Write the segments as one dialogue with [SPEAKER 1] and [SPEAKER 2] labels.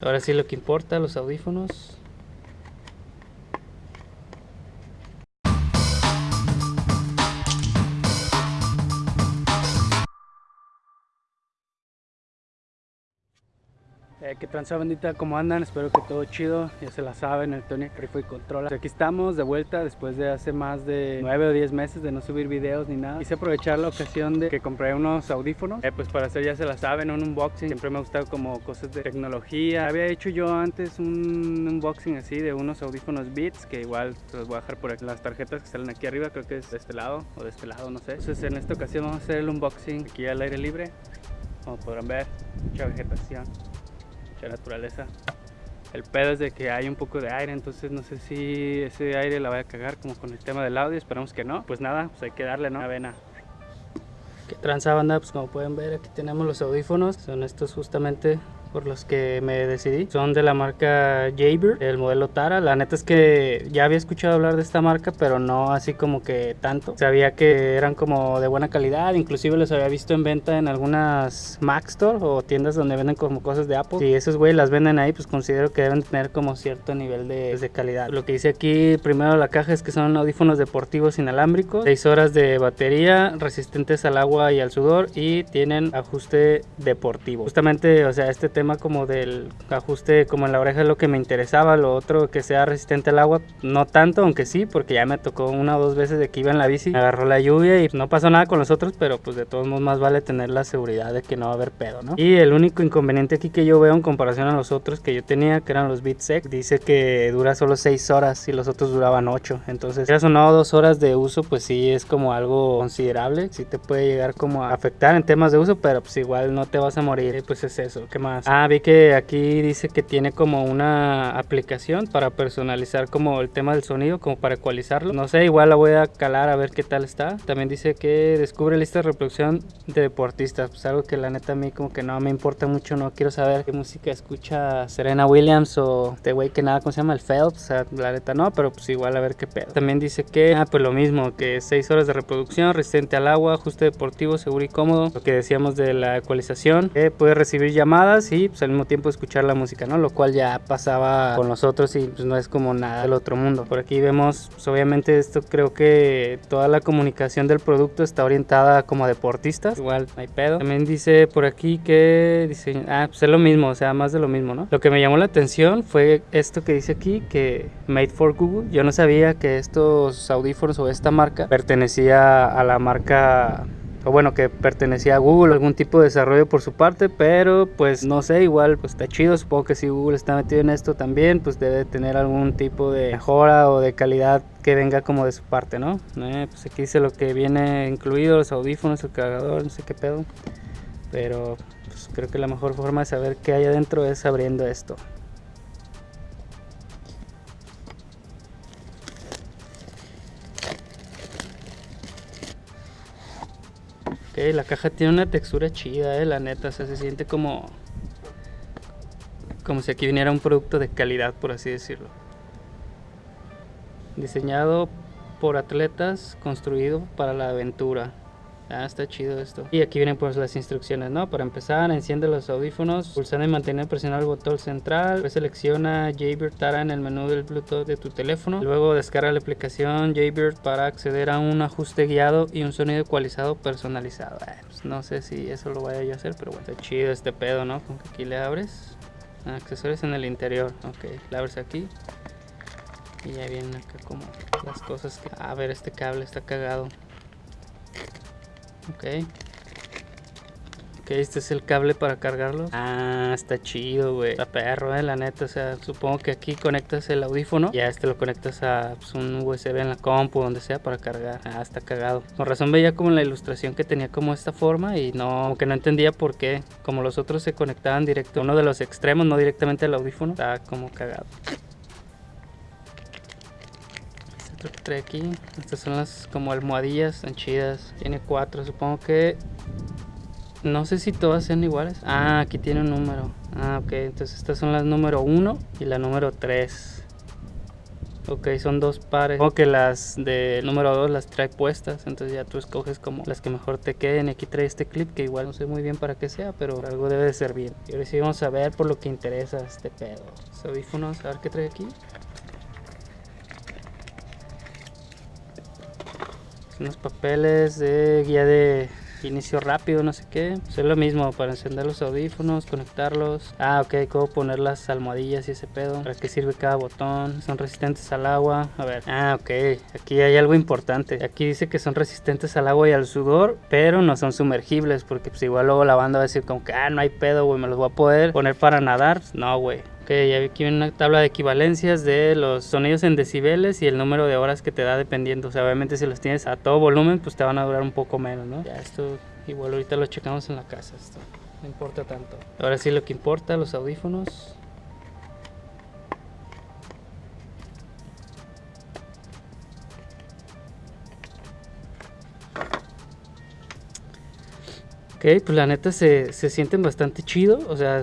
[SPEAKER 1] Ahora sí lo que importa, los audífonos. Eh, ¿Qué tranza bandita? ¿Cómo andan? Espero que todo chido, ya se la saben, el Tony Rifo y Controla. Aquí estamos de vuelta después de hace más de 9 o 10 meses de no subir videos ni nada. Quise aprovechar la ocasión de que compré unos audífonos, eh, pues para hacer ya se la saben, un unboxing. Siempre me ha gustado como cosas de tecnología. Había hecho yo antes un unboxing así de unos audífonos Beats, que igual los voy a dejar por aquí. Las tarjetas que salen aquí arriba, creo que es de este lado o de este lado, no sé. Entonces en esta ocasión vamos a hacer el unboxing aquí al aire libre. Como podrán ver, mucha vegetación mucha naturaleza. El pedo es de que hay un poco de aire, entonces no sé si ese aire la vaya a cagar como con el tema del audio, esperamos que no. Pues nada, pues hay que darle, ¿no? Avena. ¿Qué tranza banda? Pues como pueden ver aquí tenemos los audífonos, son estos justamente por los que me decidí. Son de la marca Jaybird, el modelo Tara. La neta es que ya había escuchado hablar de esta marca, pero no así como que tanto. Sabía que eran como de buena calidad, inclusive los había visto en venta en algunas Mac Store o tiendas donde venden como cosas de Apple. Si esos güey las venden ahí, pues considero que deben tener como cierto nivel de, pues, calidad. Lo que dice aquí primero la caja es que son audífonos deportivos inalámbricos, 6 horas de batería, resistentes al agua y al sudor y tienen ajuste deportivo. Justamente, o sea, este tema como del ajuste como en la oreja es lo que me interesaba, lo otro que sea resistente al agua, no tanto, aunque sí, porque ya me tocó una o dos veces de que iba en la bici, me agarró la lluvia y no pasó nada con los otros, pero pues de todos modos más vale tener la seguridad de que no va a haber pedo, ¿no? Y el único inconveniente aquí que yo veo en comparación a los otros que yo tenía, que eran los BeatSec, dice que dura solo 6 horas y los otros duraban 8, entonces ya son no dos horas de uso, pues sí es como algo considerable, sí te puede llegar como a afectar en temas de uso, pero pues igual no te vas a morir, pues es eso, ¿qué más? Ah, vi que aquí dice que tiene como una aplicación para personalizar como el tema del sonido, como para ecualizarlo. No sé, igual la voy a calar a ver qué tal está. También dice que descubre lista de reproducción de deportistas. Pues algo que la neta a mí como que no me importa mucho, no quiero saber qué música escucha Serena Williams o este güey que nada, ¿cómo se llama? El Phelps. O sea, la neta no, pero pues igual a ver qué pedo. También dice que, ah, pues lo mismo, que 6 horas de reproducción, resistente al agua, ajuste deportivo, seguro y cómodo. Lo que decíamos de la ecualización, puede recibir llamadas y pues al mismo tiempo escuchar la música, ¿no? Lo cual ya pasaba con los otros y pues no es como nada del otro mundo. Por aquí vemos, pues, obviamente esto creo que toda la comunicación del producto está orientada como a deportistas, igual no hay pedo. También dice por aquí que dice, ah, pues es lo mismo, o sea, más de lo mismo, ¿no? Lo que me llamó la atención fue esto que dice aquí, que Made for Google. Yo no sabía que estos audífonos o esta marca pertenecía a la marca o bueno, que pertenecía a Google, algún tipo de desarrollo por su parte, pero pues no sé, igual pues está chido, supongo que si Google está metido en esto también, pues debe tener algún tipo de mejora o de calidad que venga como de su parte, ¿no? Eh, pues aquí dice lo que viene incluido, los audífonos, el cargador, no sé qué pedo, pero pues creo que la mejor forma de saber qué hay adentro es abriendo esto. La caja tiene una textura chida, eh, la neta, o sea, se siente como como si aquí viniera un producto de calidad, por así decirlo. Diseñado por atletas, construido para la aventura. Ah, está chido esto. Y aquí vienen pues las instrucciones, ¿no? Para empezar, enciende los audífonos, pulsando y mantener presionado el botón central, selecciona Jaybird Tara en el menú del Bluetooth de tu teléfono. Luego descarga la aplicación Jaybird para acceder a un ajuste guiado y un sonido ecualizado personalizado. Ah, pues no sé si eso lo vaya yo a hacer, pero bueno, está chido este pedo, ¿no? Con que aquí le abres. Accesorios en el interior, ok, le abres aquí. Y ya vienen acá como las cosas que... A ver, este cable está cagado. Ok. Ok, este es el cable para cargarlo. Ah, está chido, güey. Está perro, eh, la neta. O sea, supongo que aquí conectas el audífono. Ya este lo conectas a pues, un USB en la compu, donde sea, para cargar. Ah, está cagado. Con razón veía como la ilustración que tenía como esta forma y no, que no entendía por qué. Como los otros se conectaban directo, uno de los extremos, no directamente al audífono. Está como cagado trae aquí. Estas son las como almohadillas, están chidas. Tiene cuatro, supongo que... No sé si todas sean iguales. Ah, aquí tiene un número. Ah, ok. Entonces estas son las número 1 y la número 3. Ok, son dos pares. O que las de número 2 las trae puestas. Entonces ya tú escoges como las que mejor te queden. Y aquí trae este clip que igual no sé muy bien para qué sea, pero algo debe de ser bien. Y ahora sí vamos a ver por lo que interesa este pedo. Audífonos, a ver qué trae aquí. Unos papeles de guía de inicio rápido, no sé qué. Pues es lo mismo para encender los audífonos, conectarlos. Ah, ok, cómo poner las almohadillas y ese pedo. ¿Para qué sirve cada botón? Son resistentes al agua. A ver. Ah, ok. Aquí hay algo importante. Aquí dice que son resistentes al agua y al sudor, pero no son sumergibles. Porque pues igual luego la banda va a decir como que, ah, no hay pedo, güey, me los voy a poder poner para nadar. No, güey. Ok, ya vi aquí una tabla de equivalencias de los sonidos en decibeles y el número de horas que te da dependiendo. O sea, obviamente si los tienes a todo volumen, pues te van a durar un poco menos, ¿no? Ya esto igual ahorita lo checamos en la casa, esto no importa tanto. Ahora sí lo que importa, los audífonos. Ok, pues la neta se, se sienten bastante chido, o sea,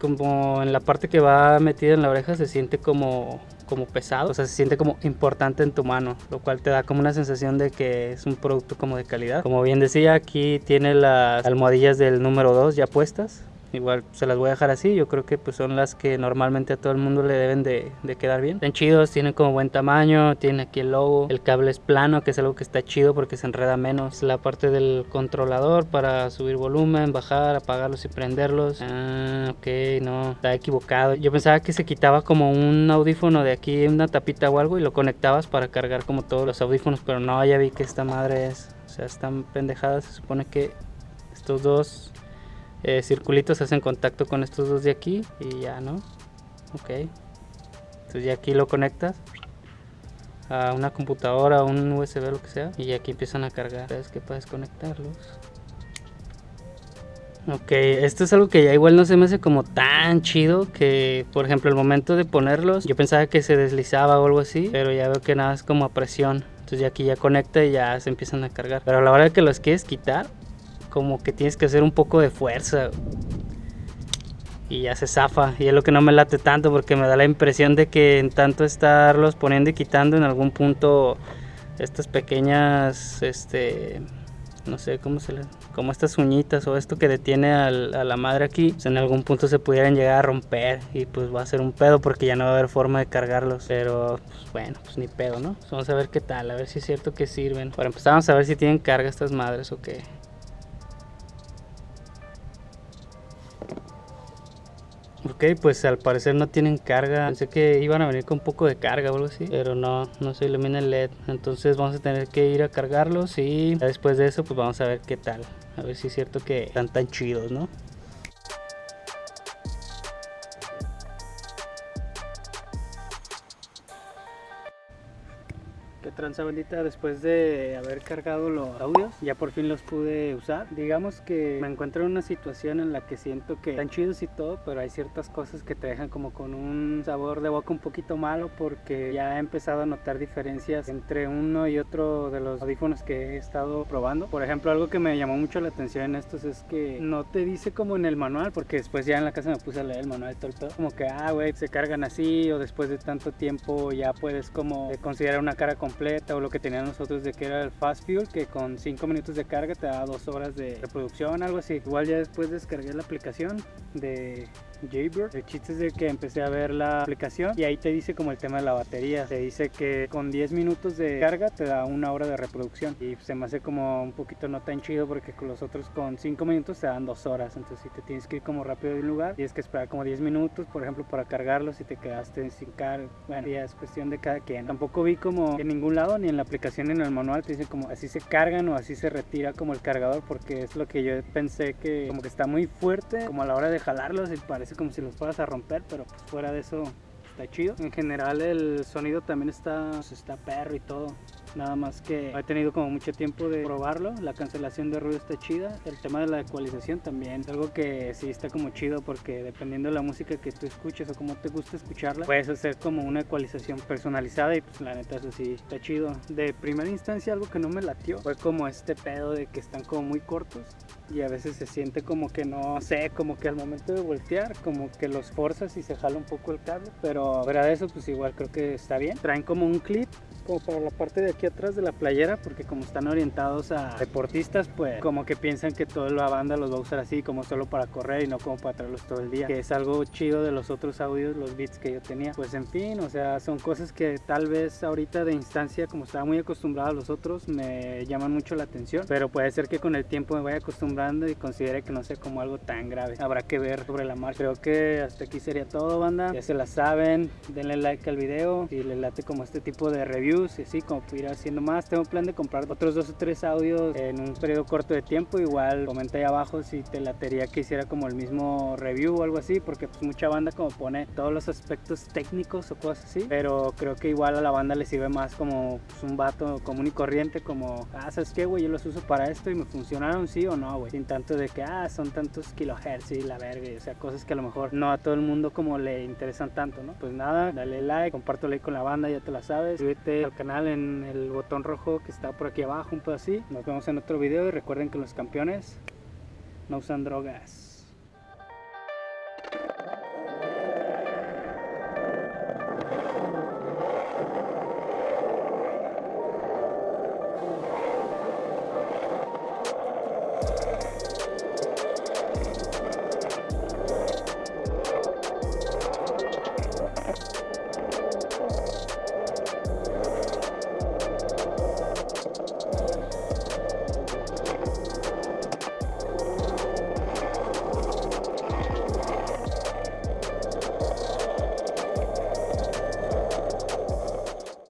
[SPEAKER 1] como en la parte que va metida en la oreja se siente como como pesado, o sea, se siente como importante en tu mano, lo cual te da como una sensación de que es un producto como de calidad. Como bien decía, aquí tiene las almohadillas del número 2 ya puestas, Igual se las voy a dejar así, yo creo que pues son las que normalmente a todo el mundo le deben de, quedar bien. Están chidos, tienen como buen tamaño, tiene aquí el logo, el cable es plano, que es algo que está chido porque se enreda menos. La parte del controlador para subir volumen, bajar, apagarlos y prenderlos. Ah, ok, no, está equivocado. Yo pensaba que se quitaba como un audífono de aquí, una tapita o algo y lo conectabas para cargar como todos los audífonos, pero no, ya vi que esta madre es, o sea, están pendejadas, se supone que estos dos eh, circulitos hacen contacto con estos dos de aquí y ya, ¿no? Ok. Entonces ya aquí lo conectas a una computadora, un USB, lo que sea. Y aquí empiezan a cargar. ¿Sabes que puedes conectarlos? Ok, esto es algo que ya igual no se me hace como tan chido que, por ejemplo, el momento de ponerlos, yo pensaba que se deslizaba o algo así, pero ya veo que nada es como a presión. Entonces ya aquí ya conecta y ya se empiezan a cargar. Pero a la hora que los quieres quitar, como que tienes que hacer un poco de fuerza. Y ya se zafa. Y es lo que no me late tanto porque me da la impresión de que en tanto estarlos poniendo y quitando en algún punto estas pequeñas, este, no sé cómo se le, como estas uñitas o esto que detiene a la madre aquí, pues en algún punto se pudieran llegar a romper y pues va a ser un pedo porque ya no va a haber forma de cargarlos. Pero pues, bueno, pues ni pedo, ¿no? Pues vamos a ver qué tal, a ver si es cierto que sirven. Para empezar vamos a ver si tienen carga estas madres o qué. Ok, pues al parecer no tienen carga. Pensé que iban a venir con un poco de carga o algo así, pero no, no se ilumina el LED. Entonces vamos a tener que ir a cargarlos y después de eso pues vamos a ver qué tal. A ver si es cierto que están tan chidos, ¿no? Tranza bandita después de haber cargado los audios ya por fin los pude usar. Digamos que me encuentro en una situación en la que siento que están chidos y todo pero hay ciertas cosas que te dejan como con un sabor de boca un poquito malo porque ya he empezado a notar diferencias entre uno y otro de los audífonos que he estado probando. Por ejemplo algo que me llamó mucho la atención en estos es que no te dice como en el manual porque después ya en la casa me puse a leer el manual todo el todo como que ah güey se cargan así o después de tanto tiempo ya puedes como considerar una cara completa o lo que tenían nosotros de que era el fast fuel que con 5 minutos de carga te da 2 horas de reproducción algo así igual ya después descargué la aplicación de Jaybird. El chiste es de que empecé a ver la aplicación y ahí te dice como el tema de la batería. Te dice que con 10 minutos de carga te da una hora de reproducción y se me hace como un poquito no tan chido porque con los otros con 5 minutos te dan 2 horas. Entonces si te tienes que ir como rápido de un lugar, tienes que esperar como 10 minutos, por ejemplo, para cargarlo si te quedaste sin carga. Bueno, ya es cuestión de cada quien. Tampoco vi como en ningún lado, ni en la aplicación ni en el manual, te dice como así se cargan o así se retira como el cargador porque es lo que yo pensé que como que está muy fuerte como a la hora de jalarlos y parece como si los fueras a romper, pero pues fuera de eso está chido. En general el sonido también está, pues, está perro y todo. Nada más que he tenido como mucho tiempo de probarlo. La cancelación de ruido está chida, el tema de la ecualización también, es algo que sí está como chido porque dependiendo de la música que tú escuches o cómo te gusta escucharla, puedes hacer como una ecualización personalizada y pues la neta eso sí está chido. De primera instancia algo que no me latió fue como este pedo de que están como muy cortos y a veces se siente como que no sé, como que al momento de voltear, como que los forzas y se jala un poco el cable, pero fuera de eso, pues igual creo que está bien. Traen como un clip como para la parte de aquí atrás de la playera porque como están orientados a deportistas pues como que piensan que toda la banda los va a usar así como solo para correr y no como para traerlos todo el día que es algo chido de los otros audios los beats que yo tenía. Pues en fin o sea son cosas que tal vez ahorita de instancia como estaba muy acostumbrado a los otros me llaman mucho la atención pero puede ser que con el tiempo me vaya acostumbrando y considere que no sea como algo tan grave. Habrá que ver sobre la marcha. Creo que hasta aquí sería todo banda. Ya se la saben denle like al video si les late como este tipo de review y así como ir haciendo más. Tengo plan de comprar otros dos o tres audios en un periodo corto de tiempo. Igual comenta ahí abajo si te latería que hiciera como el mismo review o algo así, porque pues mucha banda como pone todos los aspectos técnicos o cosas así. Pero creo que igual a la banda le sirve más como pues, un vato común y corriente, como, ah, ¿sabes qué, güey? Yo los uso para esto y me funcionaron, sí o no, güey. Sin tanto de que, ah, son tantos kilohertz y la verga, o sea, cosas que a lo mejor no a todo el mundo como le interesan tanto, ¿no? Pues nada, dale like, compártelo ahí con la banda, ya te la sabes. Suscríbete canal en el botón rojo que está por aquí abajo, un poco así. Nos vemos en otro video y recuerden que los campeones no usan drogas.